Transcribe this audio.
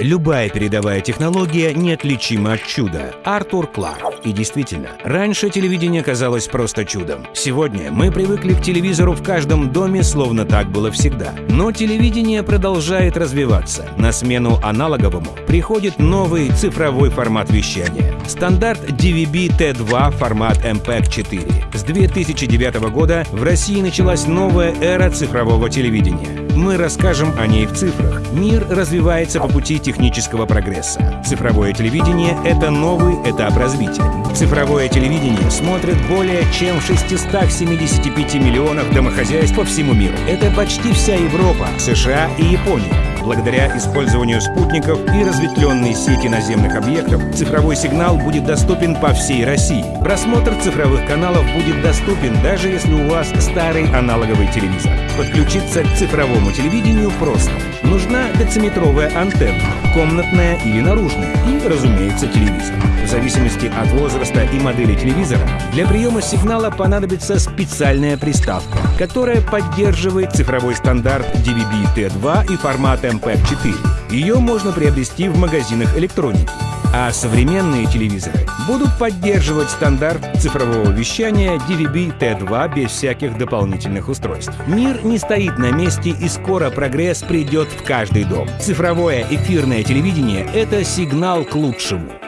Любая передовая технология неотличима от чуда. Артур Кларк. И действительно, раньше телевидение казалось просто чудом. Сегодня мы привыкли к телевизору в каждом доме, словно так было всегда. Но телевидение продолжает развиваться. На смену аналоговому приходит новый цифровой формат вещания. Стандарт DVB-T2 формат MPEG-4. С 2009 года в России началась новая эра цифрового телевидения. Мы расскажем о ней в цифрах. Мир развивается по пути технического прогресса. Цифровое телевидение — это новый этап развития. Цифровое телевидение смотрят более чем в 675 миллионах домохозяйств по всему миру. Это почти вся Европа, США и Япония. Благодаря использованию спутников и разветвленной сети наземных объектов цифровой сигнал будет доступен по всей России. Просмотр цифровых каналов будет доступен даже если у вас старый аналоговый телевизор. Подключиться к цифровому телевидению просто. Нужна дециметровая антенна, комнатная или наружная, и, разумеется, телевизор. В зависимости от возраста и модели телевизора, для приема сигнала понадобится специальная приставка, которая поддерживает цифровой стандарт DVB-T2 и формат MPEG-4. Ее можно приобрести в магазинах электроники. А современные телевизоры будут поддерживать стандарт цифрового вещания DVB-T2 без всяких дополнительных устройств. Мир не стоит на месте и скоро прогресс придет в каждый дом. Цифровое эфирное телевидение — это сигнал к лучшему.